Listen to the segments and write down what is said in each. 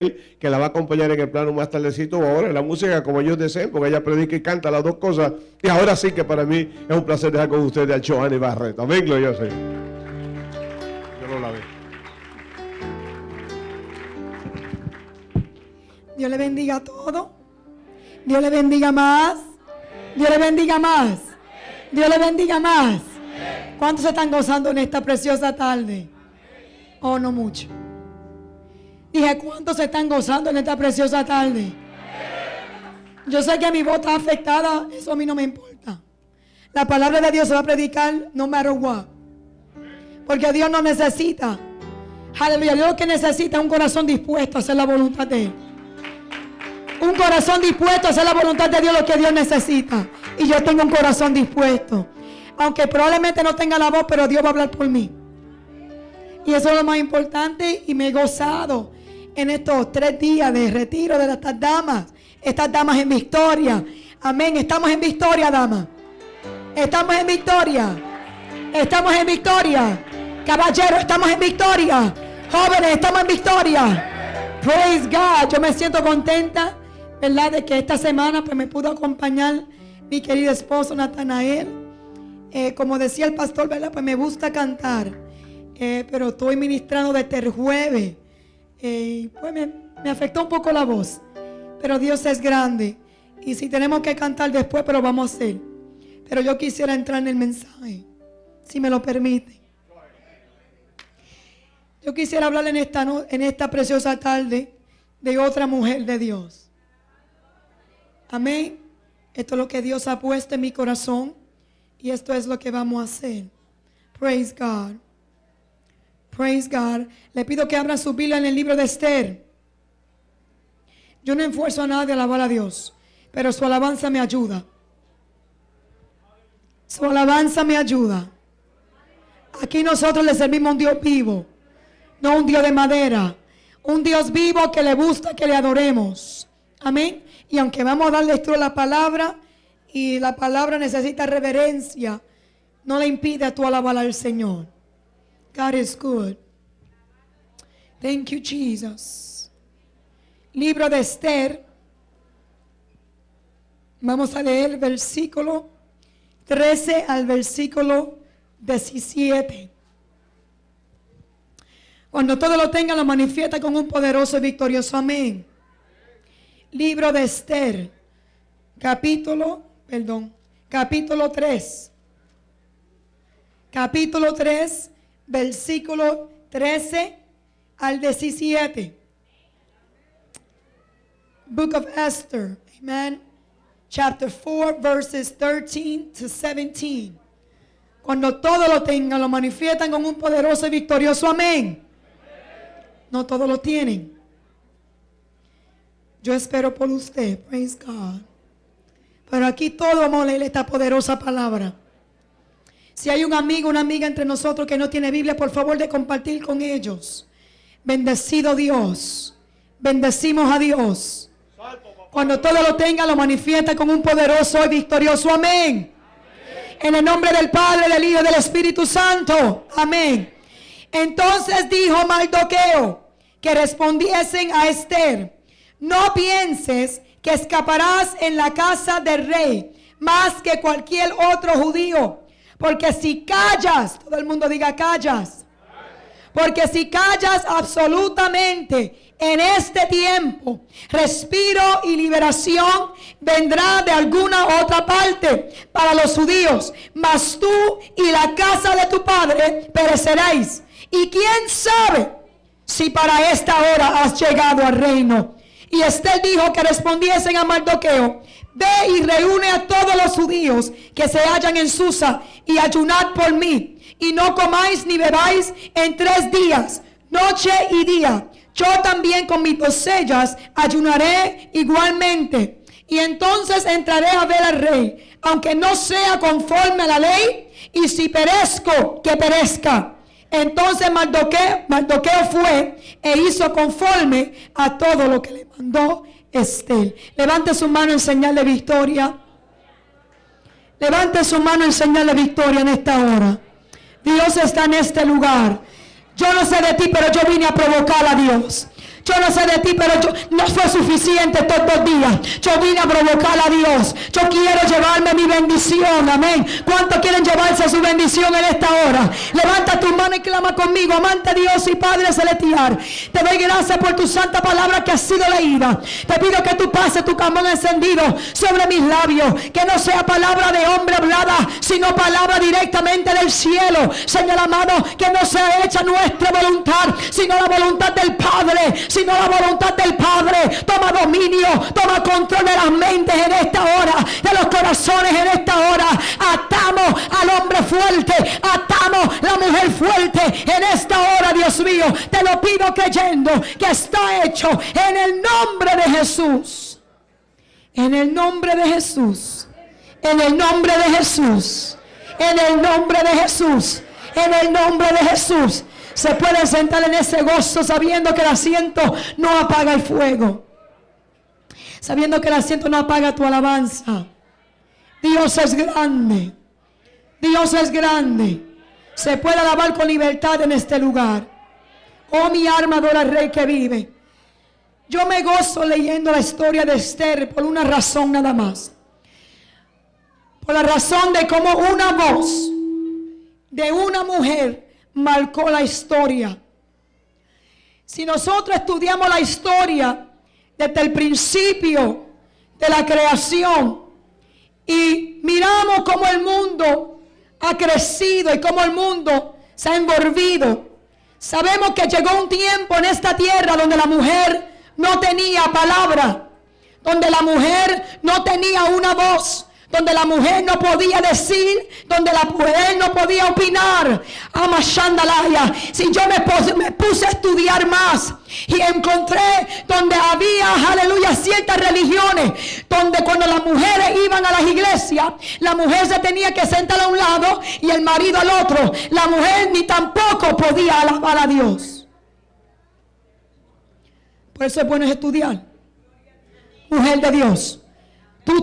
que la va a acompañar en el plano más tardecito o ahora en la música como ellos deseen, porque ella predica y canta las dos cosas. Y ahora sí que para mí es un placer dejar con ustedes a Joanny Barreto. Amén, gloria Yo lo lavé. Dios le bendiga a todo. Dios le bendiga más. Dios le bendiga más. Dios le bendiga más. ¿Cuántos se están gozando en esta preciosa tarde? Oh, no mucho. Dije, ¿cuántos se están gozando en esta preciosa tarde? Yo sé que mi voz está afectada, eso a mí no me importa. La palabra de Dios se va a predicar no matter what. Porque Dios no necesita. Aleluya, Dios lo que necesita es un corazón dispuesto a hacer la voluntad de Él. Un corazón dispuesto a hacer la voluntad de Dios lo que Dios necesita. Y yo tengo un corazón dispuesto. Aunque probablemente no tenga la voz, pero Dios va a hablar por mí. Y eso es lo más importante y me he gozado en estos tres días de retiro de estas damas. Estas damas en victoria. Amén. Estamos en victoria, damas. Estamos en victoria. Estamos en victoria. Caballeros, estamos en victoria. Jóvenes, estamos en victoria. Praise God. Yo me siento contenta, ¿verdad? De que esta semana pues me pudo acompañar mi querido esposo Natanael. Eh, como decía el pastor, ¿verdad? Pues me gusta cantar. Eh, pero estoy ministrando desde el jueves. Pues me, afectó un poco la voz. Pero Dios es grande. Y si tenemos que cantar después, pero vamos a hacer. Pero yo quisiera entrar en el mensaje, si me lo permite. Yo quisiera hablar en esta, en esta preciosa tarde de otra mujer de Dios. Amén. Esto es lo que Dios ha puesto en mi corazón. Y esto es lo que vamos a hacer. Praise God. Praise God. Le pido que abra su Biblia en el libro de Esther. Yo no esfuerzo a nadie a alabar a Dios, pero su alabanza me ayuda. Su alabanza me ayuda. Aquí nosotros le servimos a un Dios vivo, no un Dios de madera. Un Dios vivo que le gusta que le adoremos. Amén. Y aunque vamos a dar lectura a la palabra y la palabra necesita reverencia, no le impide a tu alabar al Señor. God is good. Thank you, Jesus. Libro de Esther. Vamos a leer el versículo 13 al versículo 17. Cuando todo lo tenga, lo manifiesta con un poderoso y victorioso amén. Libro de Esther, capítulo, perdón, capítulo 3. Capítulo 3, versículo 13 al 17. Book of Esther, amen. Chapter 4, verses 13 to 17. Cuando todo lo tengan, lo manifiestan con un poderoso y victorioso amén. No todos lo tienen. Yo espero por usted, praise God. Pero aquí todos vamos a esta poderosa palabra. Si hay un amigo, una amiga entre nosotros que no tiene Biblia, por favor de compartir con ellos. Bendecido Dios. Bendecimos a Dios. Cuando todo lo tenga, lo manifiesta con un poderoso y victorioso amén. En el nombre del Padre, del Hijo y del Espíritu Santo. Amén. Entonces dijo Mardoqueo que respondiesen a Esther, no pienses que escaparás en la casa del rey más que cualquier otro judío porque si callas, todo el mundo diga callas. Porque si callas absolutamente en este tiempo, respiro y liberación vendrá de alguna otra parte para los judíos. Mas tú y la casa de tu padre pereceréis. Y quién sabe si para esta hora has llegado al reino. Y Estel dijo que respondiesen a Mardoqueo Ve y reúne a todos los judíos que se hallan en Susa y ayunad por mí. Y no comáis ni bebáis en tres días, noche y día. Yo también con mis doncellas ayunaré igualmente. Y entonces entraré a ver al rey, aunque no sea conforme a la ley. Y si perezco, que perezca. Entonces Mardoqueo, Mardoqueo fue e hizo conforme a todo lo que le mandó Estel. Levante su mano en señal de victoria. Levante su mano en señal de victoria en esta hora. Dios está en este lugar. Yo no sé de ti, pero yo vine a provocar a Dios. Yo no sé de ti, pero no fue suficiente todos los días. Yo vine a provocar a Dios. Yo quiero llevarme mi bendición. Amén. ¿Cuántos quieren llevarse su bendición en esta hora? Levanta tu mano y clama conmigo. Amante Dios y Padre Celestial. Te doy gracias por tu santa palabra que ha sido leída. Te pido que tú pases tu cambón encendido sobre mis labios. Que no sea palabra de hombre hablada, sino palabra directamente del cielo. Señor amado, que no sea hecha nuestra voluntad, sino la voluntad del Padre, sino la voluntad del Padre. Toma dominio, toma control de las mentes en esta hora, de los corazones en esta hora. Atamos al hombre fuerte, atamos la mujer fuerte en esta hora, Dios mío. Te lo pido creyendo que está hecho en el nombre de Jesús. En el nombre de Jesús. En el nombre de Jesús. En el nombre de Jesús. En el nombre de Jesús. Se pueden sentar en ese gozo sabiendo que el asiento no apaga el fuego. Sabiendo que el asiento no apaga tu alabanza. Dios es grande. Dios es grande. Se puede alabar con libertad en este lugar. Oh, mi alma adora rey que vive. Yo me gozo leyendo la historia de Esther por una razón nada más. Por la razón de cómo una voz de una mujer marcó la historia. Si nosotros estudiamos la historia desde el principio de la creación y miramos cómo el mundo ha crecido y cómo el mundo se ha envolvido, sabemos que llegó un tiempo en esta tierra donde la mujer no tenía palabra, donde la mujer no tenía una voz, donde la mujer no podía decir, donde la mujer no podía opinar. Amashandalaya. Si yo me puse, me puse a estudiar más y encontré donde había, aleluya, ciertas religiones, donde cuando las mujeres iban a las iglesias, la mujer se tenía que sentar a un lado y el marido al otro. La mujer ni tampoco podía alabar a Dios. Por eso es bueno estudiar. Mujer de Dios.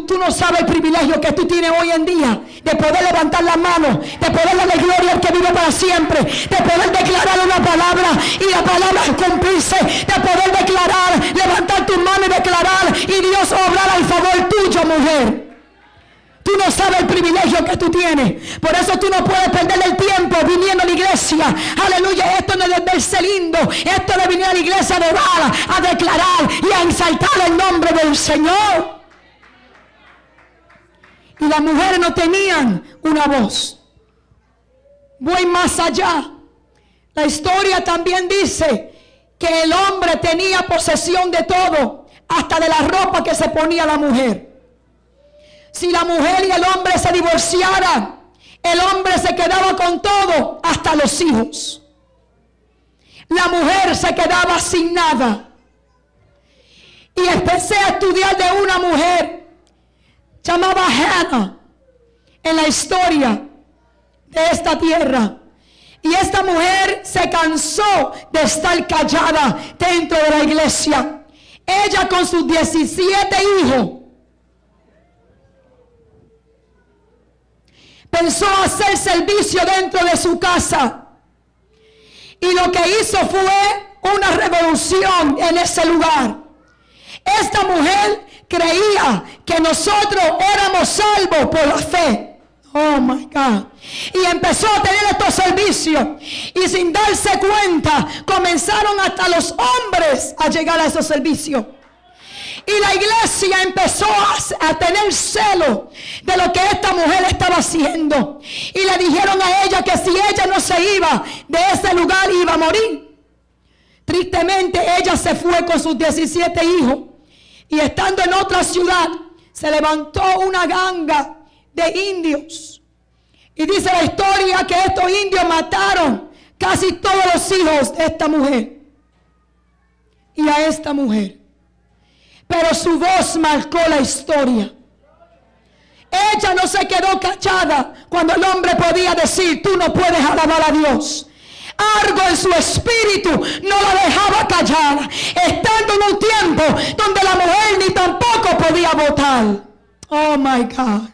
Tú, no sabes el privilegio que tú tienes hoy en día de poder levantar la mano, de poder darle gloria al que vive para siempre, de poder declarar una palabra y la palabra cumplirse, de poder declarar, levantar tu mano y declarar y Dios obrar al favor tuyo, mujer. Tú no sabes el privilegio que tú tienes. Por eso tú no puedes perder el tiempo viniendo a la iglesia. Aleluya. Esto no es verse lindo. Esto es de venir a la iglesia de orar, a declarar y a exaltar el nombre del Señor. Y las mujeres no tenían una voz. Voy más allá. La historia también dice que el hombre tenía posesión de todo, hasta de la ropa que se ponía la mujer. Si la mujer y el hombre se divorciaran, el hombre se quedaba con todo, hasta los hijos. La mujer se quedaba sin nada. Y empecé a estudiar de una mujer llamaba Hannah en la historia de esta tierra. Y esta mujer se cansó de estar callada dentro de la iglesia. Ella con sus 17 hijos pensó hacer servicio dentro de su casa. Y lo que hizo fue una revolución en ese lugar. Esta mujer creía que nosotros éramos salvos por la fe. Oh my God. Y empezó a tener estos servicios. Y sin darse cuenta, comenzaron hasta los hombres a llegar a esos servicios. Y la iglesia empezó a, a, tener celo de lo que esta mujer estaba haciendo. Y le dijeron a ella que si ella no se iba de ese lugar iba a morir. Tristemente ella se fue con sus 17 hijos. Y estando en otra ciudad, se levantó una ganga de indios. Y dice la historia que estos indios mataron casi todos los hijos de esta mujer. Y a esta mujer. Pero su voz marcó la historia. Ella no se quedó callada cuando el hombre podía decir, tú no puedes alabar a Dios algo en su espíritu no la dejaba callada, estando en un tiempo donde la mujer ni tampoco podía votar. Oh my God.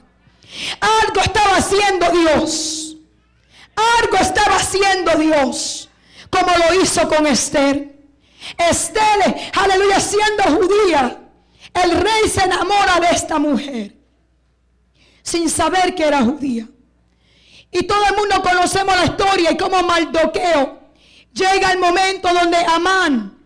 Algo estaba haciendo Dios. Algo estaba haciendo Dios, como lo hizo con Esther. Esther, aleluya, siendo judía, el rey se enamora de esta mujer sin saber que era judía. Y todo el mundo conocemos la historia y como Mardoqueo llega el momento donde Amán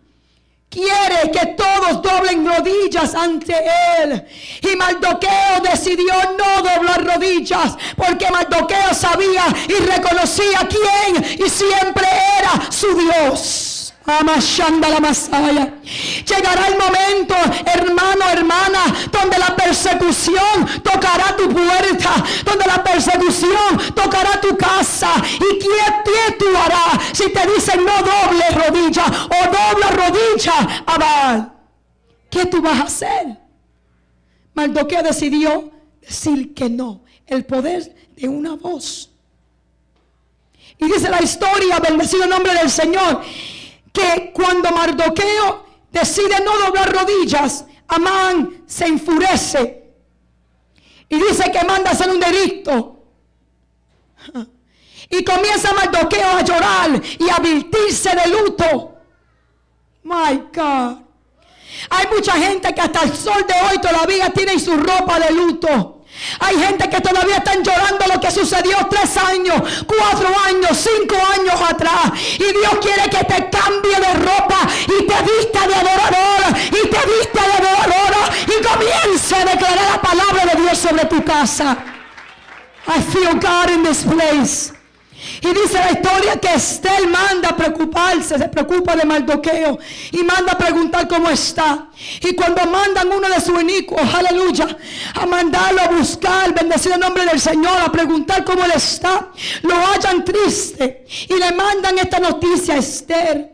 quiere que todos doblen rodillas ante él. Y Mardoqueo decidió no doblar rodillas porque Mardoqueo sabía y reconocía quién y siempre era su Dios. Amashanda la Masaya. Llegará el momento, hermano, hermana, donde la persecución tocará tu puerta, donde la persecución tocará tu casa. ¿Y qué pie tú harás si te dicen no doble rodilla o doble rodilla? Abad, ¿qué tú vas a hacer? Mardoqueo decidió decir que no. El poder de una voz. Y dice la historia, bendecido nombre del Señor que cuando Mardoqueo decide no doblar rodillas, Amán se enfurece y dice que manda hacer un delito. Y comienza Mardoqueo a llorar y a virtirse de luto. My God. Hay mucha gente que hasta el sol de hoy todavía tiene su ropa de luto. Hay gente que todavía están llorando lo que sucedió tres años, cuatro años, cinco años atrás. Y Dios quiere que te cambie de ropa y te vista de adorador y te vista de adoradora y comience a declarar la palabra de Dios sobre tu casa. I feel God in this place. Y dice la historia que Estel manda a preocuparse, se preocupa de Mardoqueo y manda a preguntar cómo está. Y cuando mandan uno de sus inicuos, aleluya, a mandarlo a buscar, bendecido el nombre del Señor, a preguntar cómo él está, lo hallan triste y le mandan esta noticia a Esther.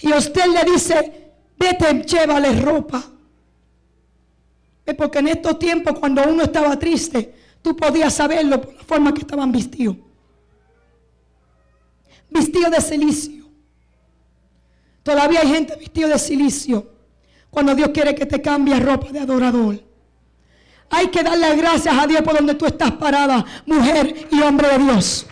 Y usted le dice, vete, llévale ropa. Es porque en estos tiempos, cuando uno estaba triste, tú podías saberlo por la forma que estaban vestidos vestido de silicio. Todavía hay gente vestido de silicio cuando Dios quiere que te cambie ropa de adorador. Hay que darle gracias a Dios por donde tú estás parada, mujer y hombre de Dios.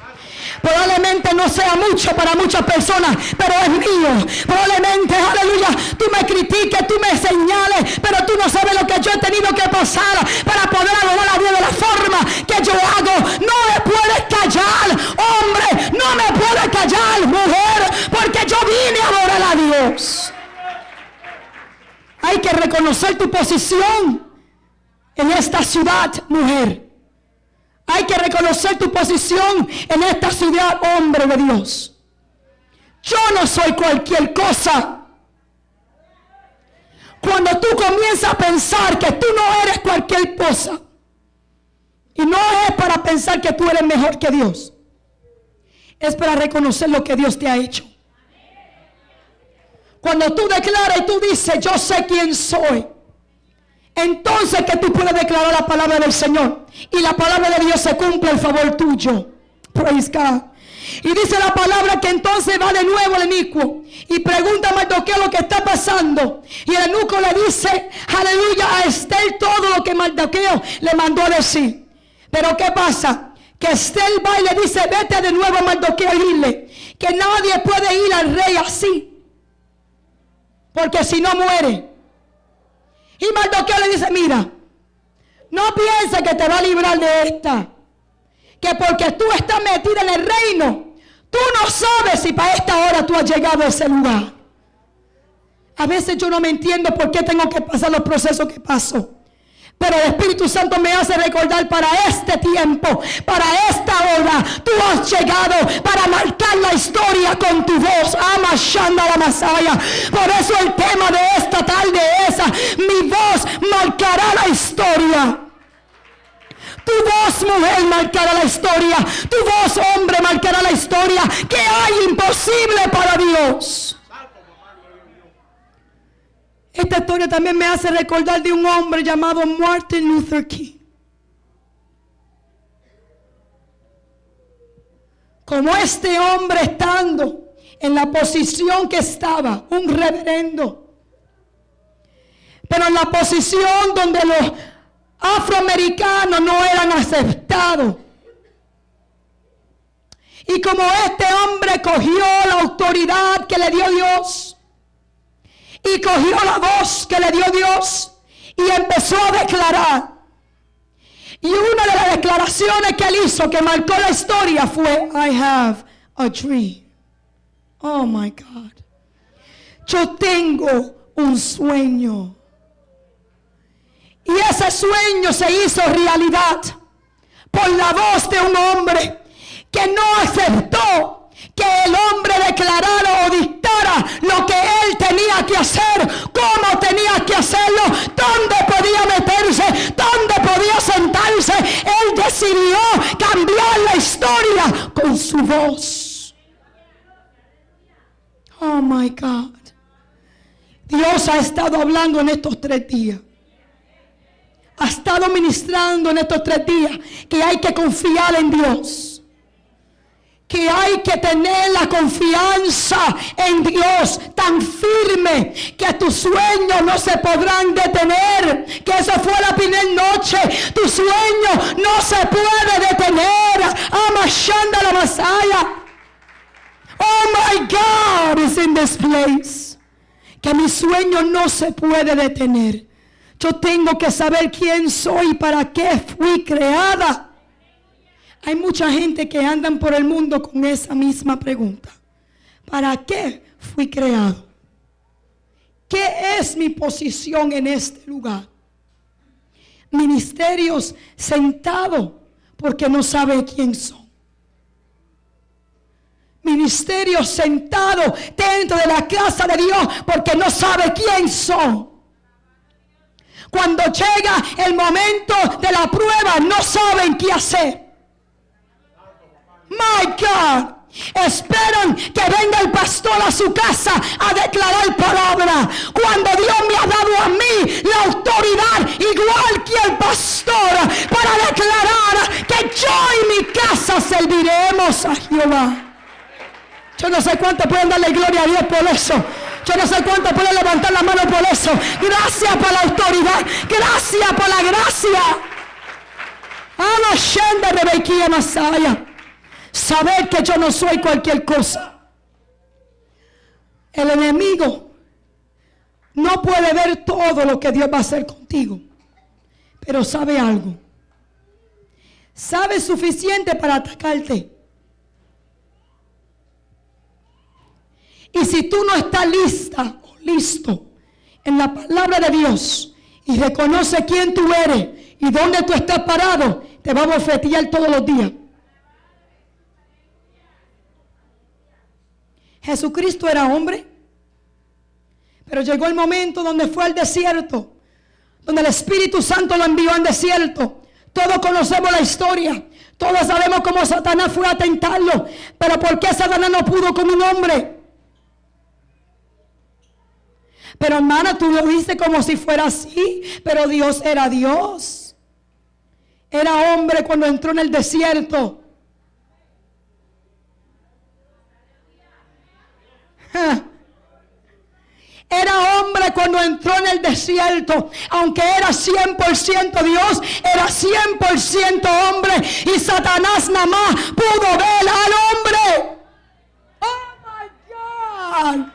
Probablemente no sea mucho para muchas personas, pero es mío. Probablemente, aleluya, tú me critiques, tú me señales, pero tú no sabes lo que yo he tenido que pasar para poder adorar a Dios de la forma que yo hago. No me puedes callar, hombre, no me puedes callar, mujer, porque yo vine a adorar a Dios. Hay que reconocer tu posición en esta ciudad, mujer. Hay que reconocer tu posición en esta ciudad, hombre de Dios. Yo no soy cualquier cosa. Cuando tú comienzas a pensar que tú no eres cualquier cosa, y no es para pensar que tú eres mejor que Dios, es para reconocer lo que Dios te ha hecho. Cuando tú declaras y tú dices, yo sé quién soy, entonces que tú puedes declarar la palabra del Señor. Y la palabra de Dios se cumple en favor tuyo. Praise God. Y dice la palabra que entonces va de nuevo el inicuo y pregunta a Mardoqueo lo que está pasando. Y el eunuco le dice, aleluya, a Estel todo lo que Mardoqueo le mandó a decir. Pero ¿qué pasa? Que Estel va y le dice, vete de nuevo a Mardoqueo y dile que nadie puede ir al rey así. Porque si no muere. Y Mardoqueo le dice, mira, no pienses que te va a librar de esta. Que porque tú estás metida en el reino, tú no sabes si para esta hora tú has llegado a ese lugar. A veces yo no me entiendo por qué tengo que pasar los procesos que paso. Pero el Espíritu Santo me hace recordar para este tiempo, para esta hora, tú has llegado para marcar la historia con tu voz. Amashanda la Masaya. Por eso el tema de esta tarde es, mi voz marcará la historia. Tu voz, mujer, marcará la historia. Tu voz, hombre, marcará la historia. Que hay imposible para Dios? Esta historia también me hace recordar de un hombre llamado Martin Luther King. Como este hombre estando en la posición que estaba, un reverendo, pero en la posición donde los afroamericanos no eran aceptados. Y como este hombre cogió la autoridad que le dio Dios, y cogió la voz que le dio Dios y empezó a declarar. Y una de las declaraciones que él hizo que marcó la historia fue, I have a dream. Oh my God. Yo tengo un sueño. Y ese sueño se hizo realidad por la voz de un hombre que no aceptó que el hombre declarara o dictara lo que él tenía que hacer, cómo tenía que hacerlo, dónde podía meterse, dónde podía sentarse. Él decidió cambiar la historia con su voz. Oh my God. Dios ha estado hablando en estos tres días. Ha estado ministrando en estos tres días que hay que confiar en Dios que hay que tener la confianza en Dios tan firme que tus sueños no se podrán detener. Que eso fue la primera noche. Tu sueño no se puede detener. Amashanda la Masaya. Oh my God is in this place. Que mi sueño no se puede detener. Yo tengo que saber quién soy y para qué fui creada. Hay mucha gente que andan por el mundo con esa misma pregunta. ¿Para qué fui creado? ¿Qué es mi posición en este lugar? Ministerios sentados porque no sabe quién son. Ministerios sentados dentro de la casa de Dios porque no sabe quién son. Cuando llega el momento de la prueba no saben qué hacer. My God. Esperan que venga el pastor a su casa a declarar palabra. Cuando Dios me ha dado a mí la autoridad, igual que el pastor, para declarar que yo y mi casa serviremos a Jehová. Yo no sé cuánto pueden darle gloria a Dios por eso. Yo no sé cuánto pueden levantar la mano por eso. Gracias por la autoridad. Gracias por la gracia. Ama de Bequía Masaya. Saber que yo no soy cualquier cosa. El enemigo no puede ver todo lo que Dios va a hacer contigo. Pero sabe algo. Sabe suficiente para atacarte. Y si tú no estás lista o listo en la palabra de Dios y reconoce quién tú eres y dónde tú estás parado, te va a bofetear todos los días. Jesucristo era hombre. Pero llegó el momento donde fue al desierto, donde el Espíritu Santo lo envió al desierto. Todos conocemos la historia. Todos sabemos cómo Satanás fue a tentarlo. Pero ¿por qué Satanás no pudo con un hombre? Pero hermana, tú lo dices como si fuera así. Pero Dios era Dios. Era hombre cuando entró en el desierto. Era hombre cuando entró en el desierto, aunque era 100% Dios, era 100% hombre y Satanás nada más pudo ver al hombre. Oh my God.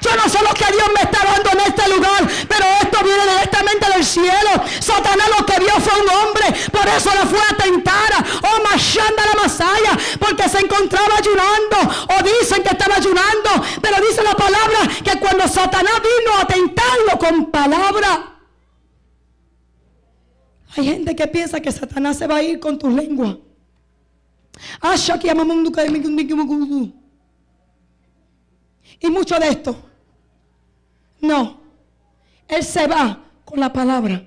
Yo no sé lo que Dios me está dando en este lugar, pero esto viene directamente del cielo. Satanás lo que vio fue un hombre, por eso lo fue a tentar. Oh, Mashanda la Masaya, porque se encontraba ayunando, o dicen que estaba ayunando, pero dice la palabra que cuando Satanás vino a tentarlo con palabra. Hay gente que piensa que Satanás se va a ir con tu lengua. Y mucho de esto no. Él se va con la palabra.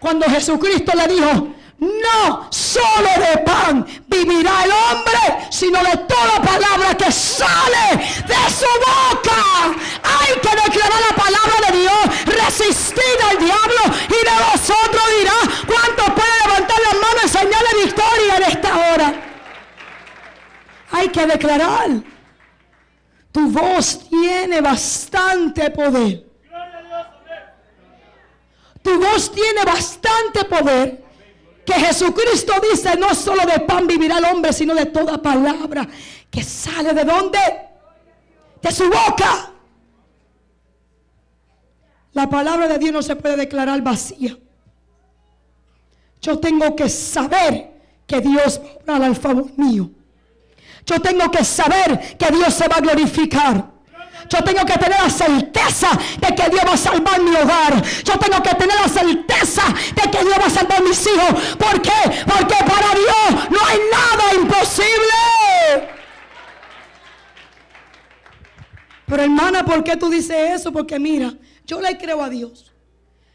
Cuando Jesucristo le dijo, no solo de pan vivirá el hombre, sino de toda palabra que sale de su boca. Hay que declarar la palabra de Dios, resistir al diablo y de vosotros dirá cuánto puede levantar las manos y señal de victoria en esta hora. Hay que declarar. Tu voz tiene bastante poder. Tu voz tiene bastante poder. Que Jesucristo dice, no solo de pan vivirá el hombre, sino de toda palabra que sale de dónde? De su boca. La palabra de Dios no se puede declarar vacía. Yo tengo que saber que Dios va a obrar al favor mío. Yo tengo que saber que Dios se va a glorificar. Yo tengo que tener la certeza de que Dios va a salvar mi hogar. Yo tengo que tener la certeza de que Dios va a salvar mis hijos. ¿Por qué? Porque para Dios no hay nada imposible. Pero hermana, ¿por qué tú dices eso? Porque mira, yo le creo a Dios,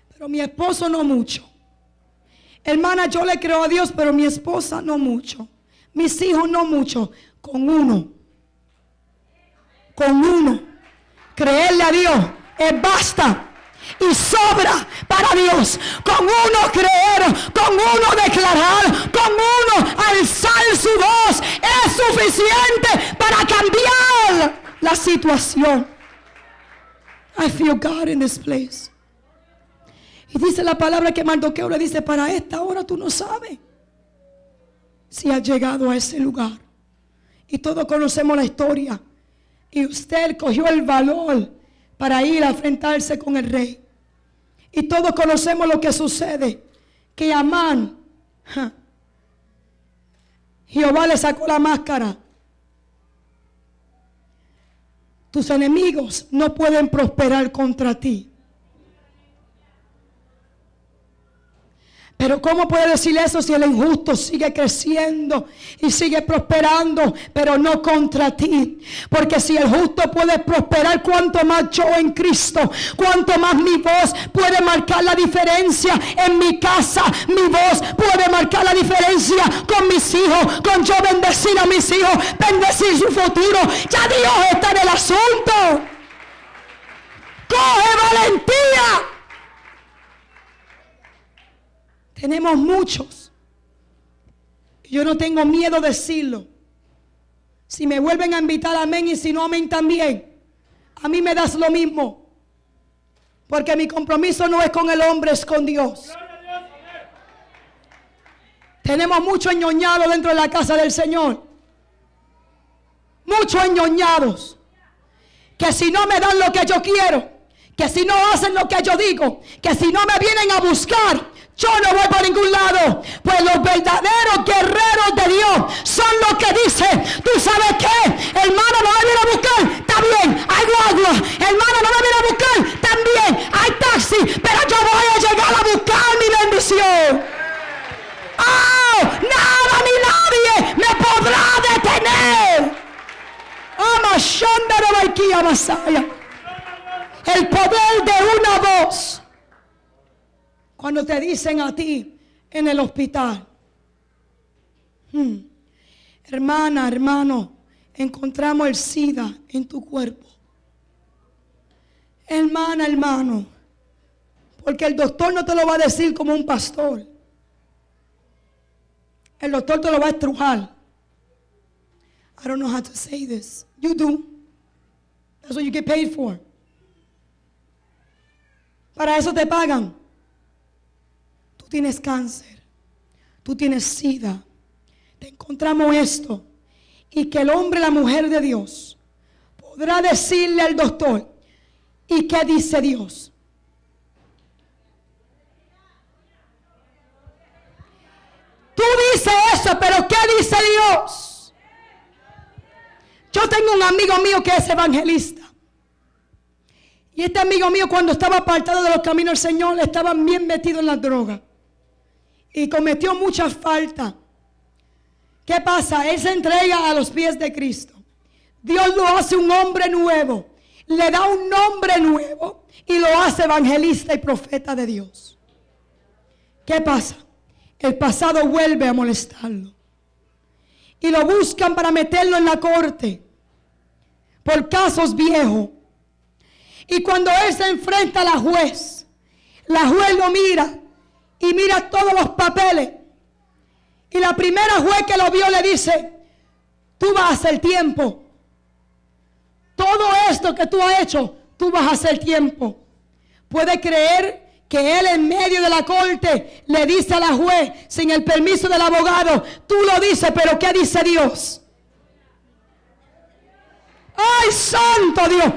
pero mi esposo no mucho. Hermana, yo le creo a Dios, pero mi esposa no mucho. Mis hijos no mucho. Con uno. Con uno. Creerle a Dios es basta. Y sobra para Dios. Con uno creer, con uno declarar, con uno alzar su voz es suficiente para cambiar la situación. I feel God in this place. Y dice la palabra que Mardoqueo le dice, para esta hora tú no sabes si has llegado a ese lugar. Y todos conocemos la historia. Y usted cogió el valor para ir a enfrentarse con el rey. Y todos conocemos lo que sucede. Que Amán, Jehová le sacó la máscara. Tus enemigos no pueden prosperar contra ti. Pero ¿cómo puede decir eso si el injusto sigue creciendo y sigue prosperando, pero no contra ti? Porque si el justo puede prosperar, cuanto más yo en Cristo, cuanto más mi voz puede marcar la diferencia en mi casa, mi voz puede marcar la diferencia con mis hijos, con yo bendecir a mis hijos, bendecir su futuro. Ya Dios está en el asunto. Coge valentía. Tenemos muchos. Yo no tengo miedo de decirlo. Si me vuelven a invitar, amén, y si no, amén también. A mí me das lo mismo. Porque mi compromiso no es con el hombre, es con Dios. Tenemos mucho enñoñado dentro de la casa del Señor. Muchos enñoñados. Que si no me dan lo que yo quiero, que si no hacen lo que yo digo, que si no me vienen a buscar, yo no voy para ningún lado. Pues los verdaderos guerreros de Dios son los que dicen, tú sabes qué, hermano, no me viene a buscar, bien, hay guagua, hermano, no me viene a buscar, también, hay taxi, pero yo voy a llegar a buscar mi bendición. ¡Oh! Nada ni nadie me podrá detener. El poder de una voz cuando te dicen a ti en el hospital, hmm, hermana, hermano, encontramos el SIDA en tu cuerpo. Hermana, hermano, porque el doctor no te lo va a decir como un pastor. El doctor te lo va a estrujar. I don't know how to say this. You do. That's what you get paid for. Para eso te pagan tienes cáncer, tú tienes sida, te encontramos esto. Y que el hombre, la mujer de Dios, podrá decirle al doctor, ¿y qué dice Dios? Tú dices eso, pero ¿qué dice Dios? Yo tengo un amigo mío que es evangelista. Y este amigo mío cuando estaba apartado de los caminos del Señor estaba bien metido en la droga y cometió muchas faltas. ¿Qué pasa? Él se entrega a los pies de Cristo. Dios lo hace un hombre nuevo. Le da un nombre nuevo y lo hace evangelista y profeta de Dios. ¿Qué pasa? El pasado vuelve a molestarlo. Y lo buscan para meterlo en la corte por casos viejos. Y cuando él se enfrenta a la juez, la juez lo mira y mira todos los papeles. Y la primera juez que lo vio le dice, tú vas a hacer tiempo. Todo esto que tú has hecho, tú vas a hacer tiempo. Puede creer que él en medio de la corte le dice a la juez, sin el permiso del abogado, tú lo dices, pero ¿qué dice Dios? Ay, santo Dios!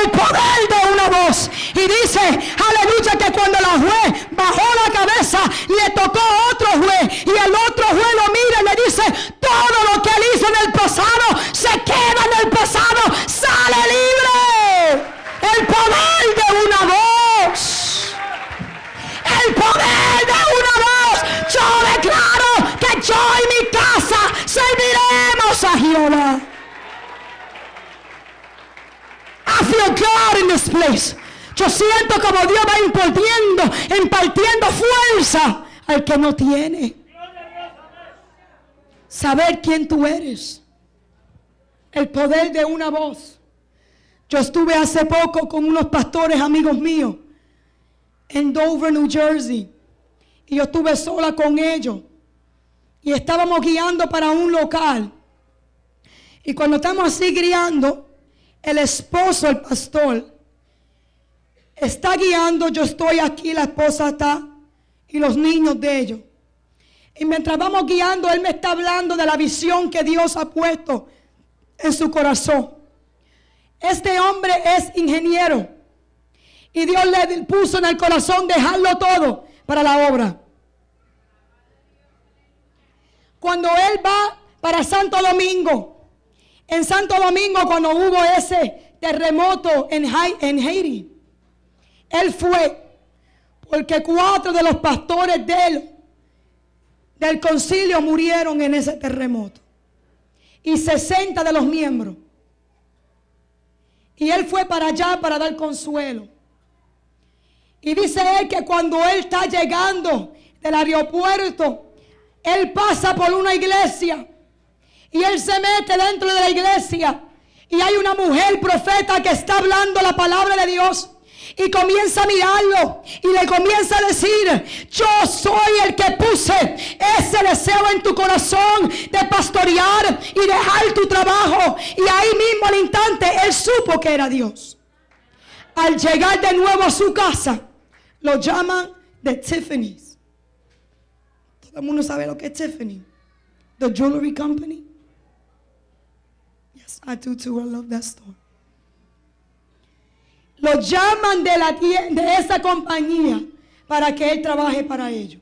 El poder de una voz. Y dice, aleluya, que cuando la juez bajó la cabeza, le tocó otro juez. Y el otro juez lo mira y le dice, todo lo que él hizo en el pasado se queda en el pasado. Sale libre. El poder de una voz. El poder de una voz. Yo declaro que yo y mi casa serviremos a Jehová. I feel God in this Yo siento como Dios va impartiendo, impartiendo fuerza al que no tiene. Saber quién tú eres. El poder de una voz. Yo estuve hace poco con unos pastores amigos míos en Dover, New Jersey. Y yo estuve sola con ellos. Y estábamos guiando para un local. Y cuando estamos así guiando, el esposo, el pastor, está guiando, yo estoy aquí, la esposa está y los niños de ellos. Y mientras vamos guiando, él me está hablando de la visión que Dios ha puesto en su corazón. Este hombre es ingeniero y Dios le puso en el corazón dejarlo todo para la obra. Cuando él va para Santo Domingo, en Santo Domingo, cuando hubo ese terremoto en, Haití, él fue porque cuatro de los pastores de él, del concilio murieron en ese terremoto. Y 60 de los miembros. Y él fue para allá para dar consuelo. Y dice él que cuando él está llegando del aeropuerto, él pasa por una iglesia y él se mete dentro de la iglesia. Y hay una mujer profeta que está hablando la palabra de Dios. Y comienza a mirarlo y le comienza a decir, yo soy el que puse ese deseo en tu corazón de pastorear y dejar tu trabajo. Y ahí mismo al instante él supo que era Dios. Al llegar de nuevo a su casa, lo llaman de Tiffany's. Todo el mundo sabe lo que es Tiffany. The Jewelry Company. I do too. I love that store. Lo llaman de, la, de esa compañía para que él trabaje para ellos.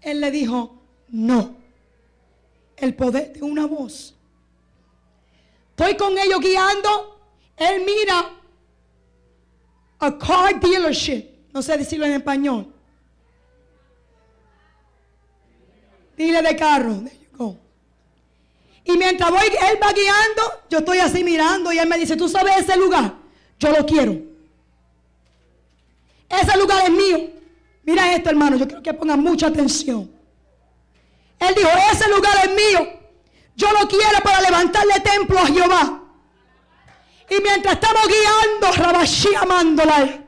Él le dijo, no. El poder de una voz. Estoy con ellos guiando. Él mira a car dealership. No sé decirlo en español. Dile de carro. Y mientras voy, él va guiando, yo estoy así mirando y él me dice, ¿tú sabes ese lugar? Yo lo quiero. Ese lugar es mío. Mira esto, hermano, yo quiero que pongan mucha atención. Él dijo, ese lugar es mío. Yo lo quiero para levantarle templo a Jehová. Y mientras estamos guiando, Rabashi amándola,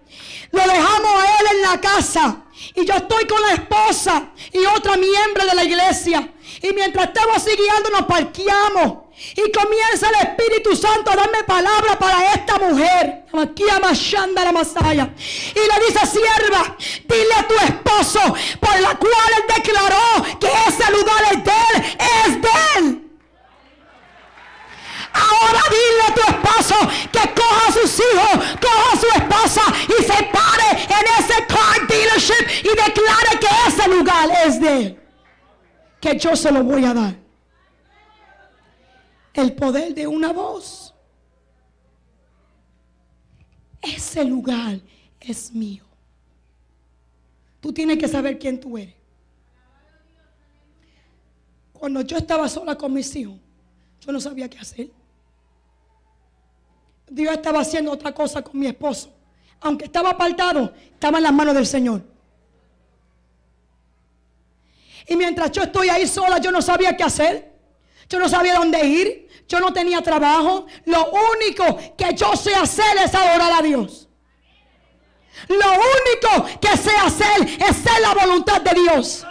lo dejamos a él en la casa. Y yo estoy con la esposa y otra miembro de la iglesia. Y mientras estamos siguiendo nos parqueamos. Y comienza el Espíritu Santo a darme palabra para esta mujer. Aquí a la Masaya. Y le dice, sierva, dile a tu esposo, por la cual él declaró que ese lugar es de él, es de él. Ahora dile a tu esposo que coja a sus hijos, coja a su esposa y se pare en ese car dealership y declare que ese lugar es de él que yo se lo voy a dar. El poder de una voz. Ese lugar es mío. Tú tienes que saber quién tú eres. Cuando yo estaba sola con mis hijos, yo no sabía qué hacer. Dios estaba haciendo otra cosa con mi esposo. Aunque estaba apartado, estaba en las manos del Señor. Y mientras yo estoy ahí sola, yo no sabía qué hacer. Yo no sabía dónde ir. Yo no tenía trabajo. Lo único que yo sé hacer es adorar a Dios. Lo único que sé hacer es hacer la voluntad de Dios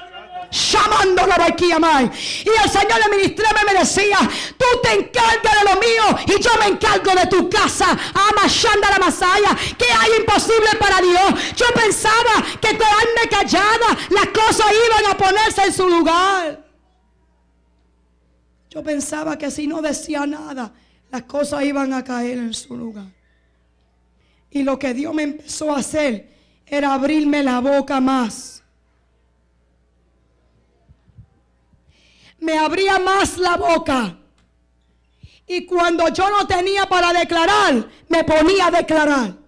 llamando la. Y el Señor le ministré me decía, tú te encargas de lo mío y yo me encargo de tu casa. Ama la Masaya. que hay imposible para Dios? Yo pensaba que quedarme callada, las cosas iban a ponerse en su lugar. Yo pensaba que si no decía nada, las cosas iban a caer en su lugar. Y lo que Dios me empezó a hacer era abrirme la boca más. Me abría más la boca. Y cuando yo no tenía para declarar, me ponía a declarar.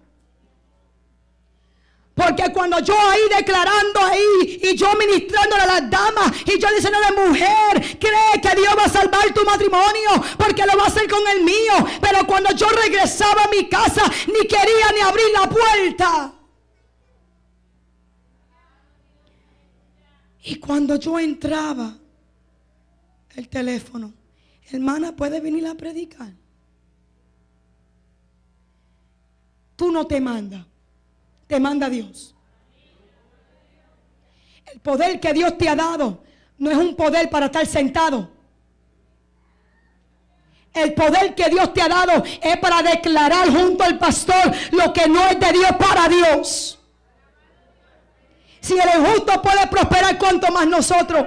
Porque cuando yo ahí declarando ahí y yo ministrándole a las damas y yo diciéndole mujer, cree que Dios va a salvar tu matrimonio porque lo va a hacer con el mío. Pero cuando yo regresaba a mi casa ni quería ni abrir la puerta. Y cuando yo entraba, el teléfono, hermana, ¿puede venir a predicar? Tú no te mandas te manda Dios. El poder que Dios te ha dado no es un poder para estar sentado. El poder que Dios te ha dado es para declarar junto al pastor lo que no es de Dios para Dios. Si el injusto puede prosperar, cuanto más nosotros.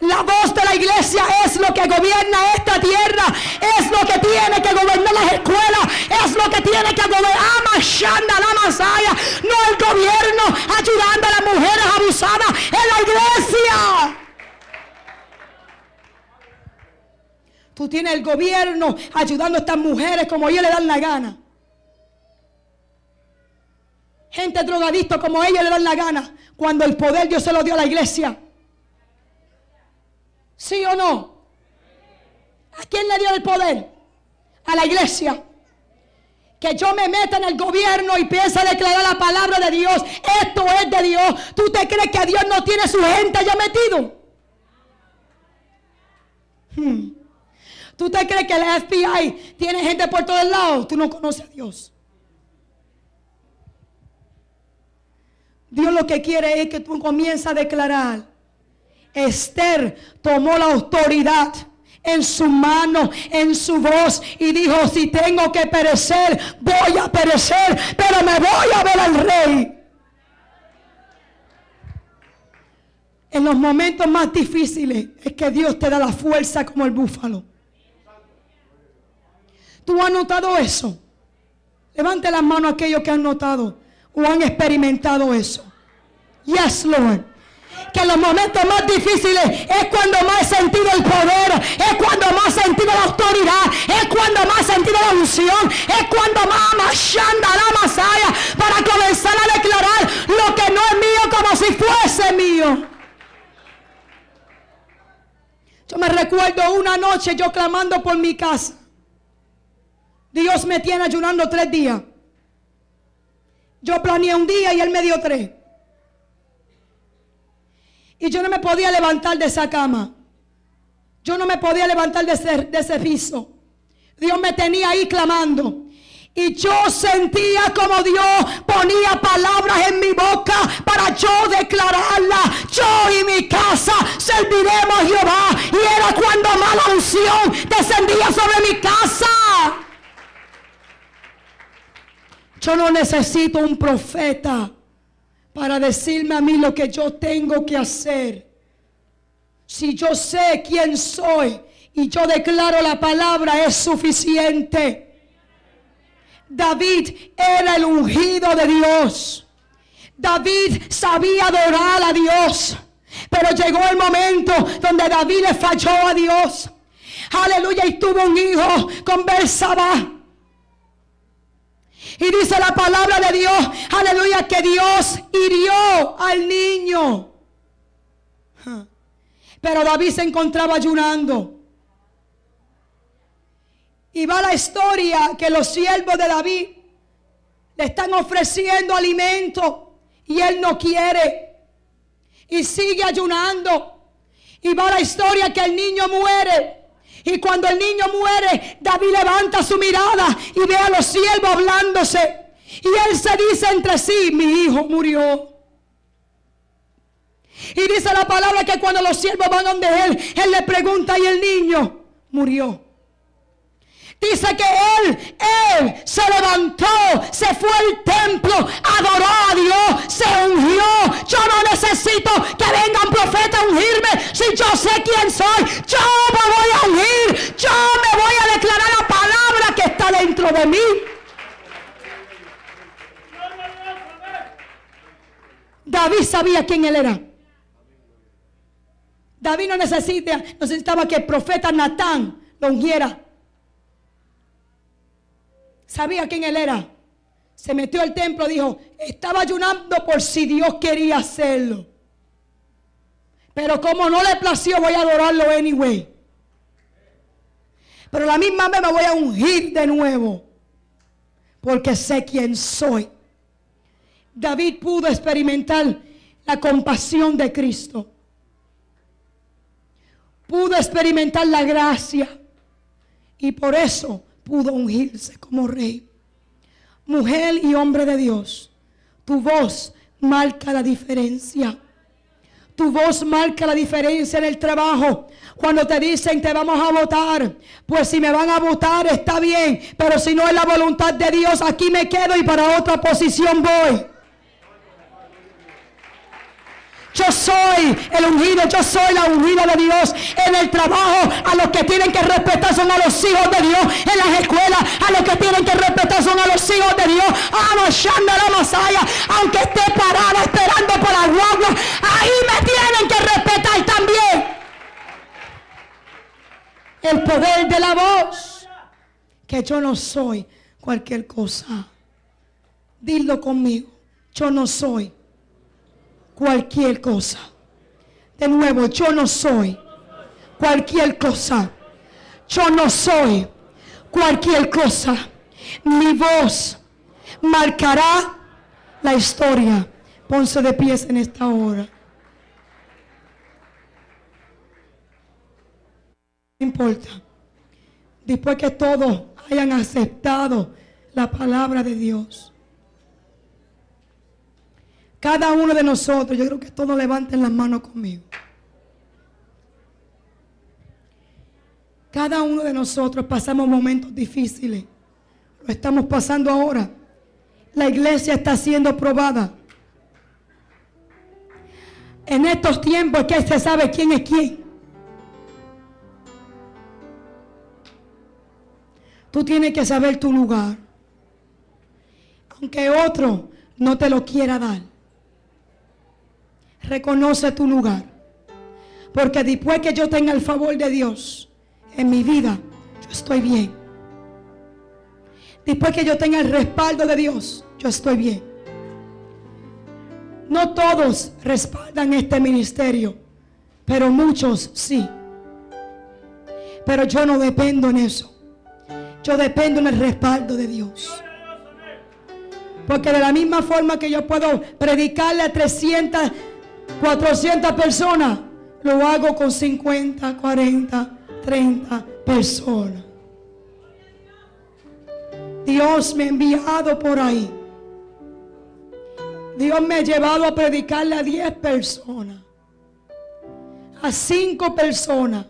La voz de la iglesia es lo que gobierna esta tierra. Es lo que tiene que gobernar las escuelas. Es lo que tiene que gobernar. Amashanda la Masaya. No el gobierno ayudando a las mujeres abusadas. En la iglesia. Tú tienes el gobierno ayudando a estas mujeres como ellos le dan la gana. Gente drogadicta como ellos le dan la gana. Cuando el poder Dios se lo dio a la iglesia. ¿Sí o no? ¿A quién le dio el poder? A la iglesia. Que yo me meta en el gobierno y piensa declarar la palabra de Dios. Esto es de Dios. ¿Tú te crees que Dios no tiene su gente ya metido? Hmm. ¿Tú te crees que el FBI tiene gente por todos lados? Tú no conoces a Dios. Dios lo que quiere es que tú comiences a declarar Esther tomó la autoridad en su mano, en su voz y dijo, si tengo que perecer, voy a perecer, pero me voy a ver al rey. En los momentos más difíciles es que Dios te da la fuerza como el búfalo. ¿Tú has notado eso? Levante las manos aquellos que han notado o han experimentado eso. Yes, Lord que en los momentos más difíciles es cuando más he sentido el poder, es cuando más he sentido la autoridad, es cuando más he sentido la unción, es cuando más machanda la masaya para comenzar a declarar lo que no es mío como si fuese mío. Yo me recuerdo una noche yo clamando por mi casa. Dios me tiene ayunando tres días. Yo planeé un día y él me dio tres. Y yo no me podía levantar de esa cama. Yo no me podía levantar de ese, piso. Dios me tenía ahí clamando. Y yo sentía como Dios ponía palabras en mi boca para yo declararla. Yo y mi casa serviremos a Jehová. Y era cuando mala unción descendía sobre mi casa. Yo no necesito un profeta para decirme a mí lo que yo tengo que hacer. Si yo sé quién soy y yo declaro la palabra, es suficiente. David era el ungido de Dios. David sabía adorar a Dios. Pero llegó el momento donde David le falló a Dios. Aleluya. Y tuvo un hijo con Bersabá. Y dice la palabra de Dios, aleluya, que Dios hirió al niño. Pero David se encontraba ayunando. Y va la historia que los siervos de David le están ofreciendo alimento y él no quiere. Y sigue ayunando. Y va la historia que el niño muere. Y cuando el niño muere, David levanta su mirada y ve a los siervos hablándose. Y él se dice entre sí, mi hijo murió. Y dice la palabra que cuando los siervos van donde él, él le pregunta y el niño murió. Dice que él, él se levantó, se fue al templo, adoró a Dios, se ungió. Yo no necesito que venga un profeta a ungirme. Si yo sé quién soy, yo me voy a ungir. Yo me voy a declarar la palabra que está dentro de mí. David sabía quién él era. David no necesita, necesitaba que el profeta Natán lo ungiera. Sabía quién él era. Se metió al templo, dijo, estaba ayunando por si Dios quería hacerlo. Pero como no le plació, voy a adorarlo anyway. Pero la misma vez me voy a ungir de nuevo. Porque sé quién soy. David pudo experimentar la compasión de Cristo. Pudo experimentar la gracia. Y por eso pudo ungirse como rey. Mujer y hombre de Dios, tu voz marca la diferencia. Tu voz marca la diferencia en el trabajo. Cuando te dicen te vamos a votar, pues si me van a votar está bien, pero si no es la voluntad de Dios, aquí me quedo y para otra posición voy. Yo soy el ungido, yo soy la ungida de Dios. En el trabajo, a los que tienen que respetar son a los hijos de Dios. En las escuelas, a los que tienen que respetar son a los hijos de Dios. Amashanda la Masaya, aunque esté parada esperando por la guagua, ahí me tienen que respetar también. El poder de la voz, que yo no soy cualquier cosa. Dilo conmigo, yo no soy cualquier cosa. De nuevo, yo no soy cualquier cosa. Yo no soy cualquier cosa. Mi voz marcará la historia. Ponce de pies en esta hora. No importa. Después que todos hayan aceptado la palabra de Dios. Cada uno de nosotros, yo creo que todos levanten las manos conmigo. Cada uno de nosotros pasamos momentos difíciles. Lo estamos pasando ahora. La iglesia está siendo probada. En estos tiempos que se sabe quién es quién. Tú tienes que saber tu lugar. Aunque otro no te lo quiera dar. Reconoce tu lugar. Porque después que yo tenga el favor de Dios en mi vida, yo estoy bien. Después que yo tenga el respaldo de Dios, yo estoy bien. No todos respaldan este ministerio, pero muchos sí. Pero yo no dependo en eso. Yo dependo en el respaldo de Dios. Porque de la misma forma que yo puedo predicarle a 300 400 personas, lo hago con 50, 40, 30 personas. Dios me ha enviado por ahí. Dios me ha llevado a predicarle a 10 personas, a 5 personas.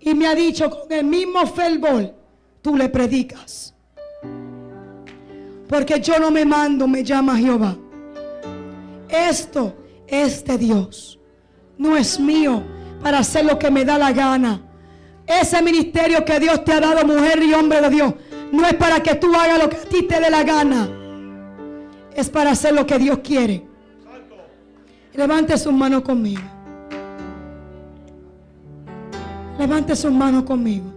Y me ha dicho con el mismo fervor, tú le predicas. Porque yo no me mando, me llama Jehová. Esto es de Dios. No es mío para hacer lo que me da la gana. Ese ministerio que Dios te ha dado, mujer y hombre de Dios, no es para que tú hagas lo que a ti te dé la gana. Es para hacer lo que Dios quiere. Levante sus manos conmigo. Levante sus manos conmigo.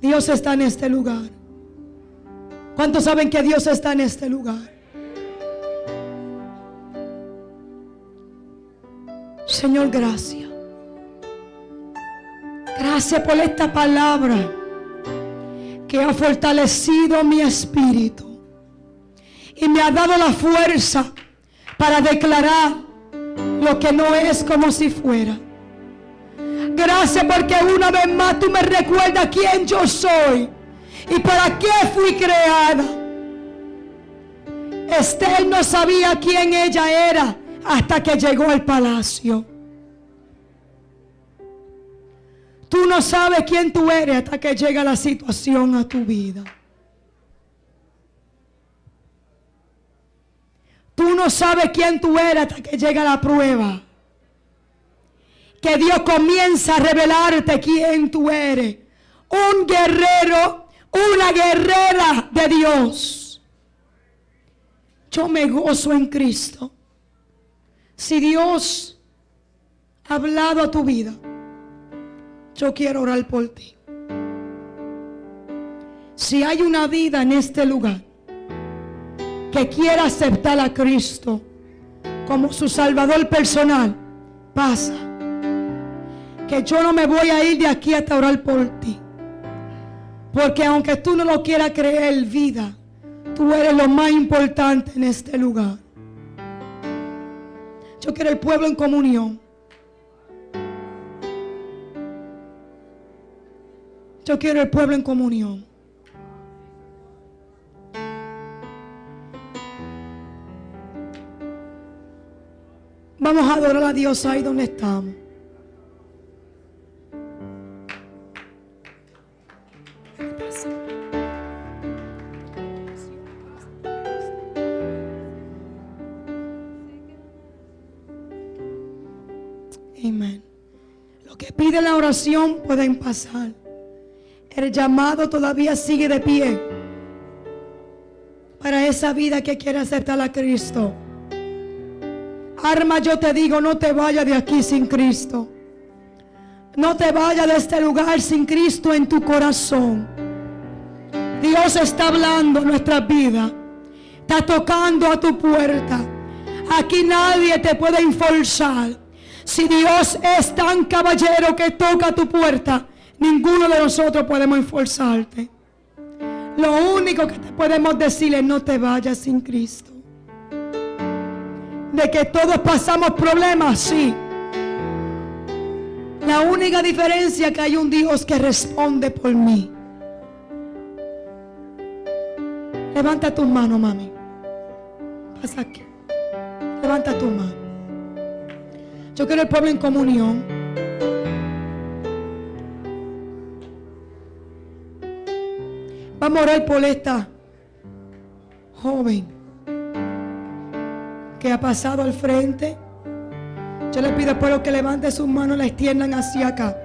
Dios está en este lugar. ¿Cuántos saben que Dios está en este lugar? Señor, gracias. Gracias por esta palabra que ha fortalecido mi espíritu y me ha dado la fuerza para declarar lo que no es como si fuera. Gracias porque una vez más tú me recuerdas quién yo soy y para qué fui creada. Esther no sabía quién ella era hasta que llegó al palacio. Tú no sabes quién tú eres hasta que llega la situación a tu vida. Tú no sabes quién tú eres hasta que llega la prueba. Que Dios comienza a revelarte quién tú eres. Un guerrero, una guerrera de Dios. Yo me gozo en Cristo. Si Dios ha hablado a tu vida, yo quiero orar por ti. Si hay una vida en este lugar que quiera aceptar a Cristo como su Salvador personal, pasa. Que yo no me voy a ir de aquí hasta orar por ti. Porque aunque tú no lo quieras creer, vida, tú eres lo más importante en este lugar. Yo quiero el pueblo en comunión. Yo quiero el pueblo en comunión. Vamos a adorar a Dios ahí donde estamos. La oración pueden pasar. El llamado todavía sigue de pie para esa vida que quiere aceptar a Cristo. Arma, yo te digo, no te vayas de aquí sin Cristo. No te vayas de este lugar sin Cristo en tu corazón. Dios está hablando nuestra vida. Está tocando a tu puerta. Aquí nadie te puede enforzar. Si Dios es tan caballero que toca tu puerta, ninguno de nosotros podemos enforzarte. Lo único que te podemos decir es no te vayas sin Cristo. De que todos pasamos problemas, sí. La única diferencia es que hay un Dios que responde por mí. Levanta tus manos, mami. Pasa aquí. Levanta tus manos. Yo quiero el pueblo en comunión. Vamos a orar por esta joven que ha pasado al frente. Yo le pido al pueblo que levante sus manos y la extiendan hacia acá.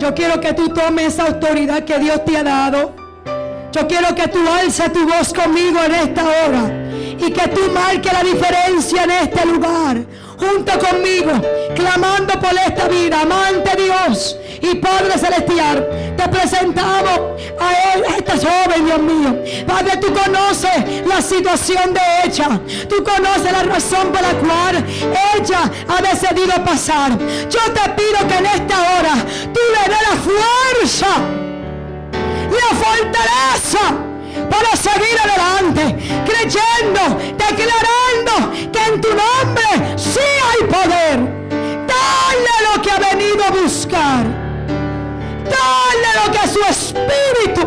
Yo quiero que tú tomes esa autoridad que Dios te ha dado. Yo quiero que tú alces tu voz conmigo en esta hora y que tú marques la diferencia en este lugar. Junto conmigo, clamando por esta vida, amante Dios y Padre Celestial, te presentamos a él, a esta joven, Dios mío. Padre, tú conoces la situación de ella. Tú conoces la razón por la cual ella ha decidido pasar. Yo te pido que en esta hora tú le des la fuerza, la fortaleza para seguir adelante, creyendo, declarando que en tu nombre sí hay poder. Dale lo que ha venido a buscar. Dale lo que su espíritu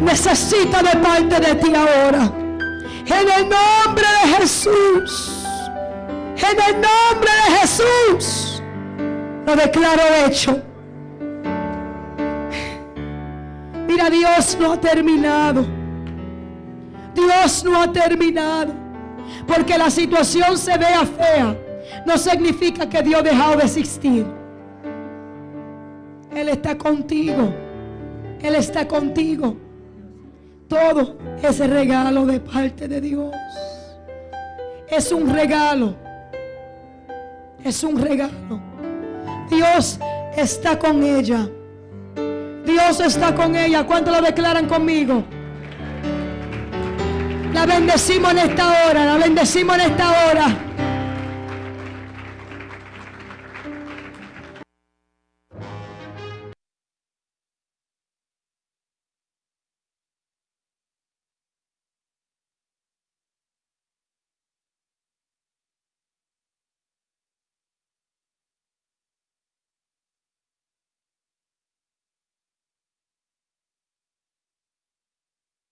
necesita de parte de ti ahora. En el nombre de Jesús. En el nombre de Jesús. Lo declaro hecho. Mira, Dios no ha terminado. Dios no ha terminado. Porque la situación se vea fea. No significa que Dios ha dejado de existir. Él está contigo. Él está contigo. Todo es regalo de parte de Dios. Es un regalo. Es un regalo. Dios está con ella. Dios está con ella. ¿Cuánto lo declaran conmigo? La bendecimos en esta hora, la bendecimos en esta hora.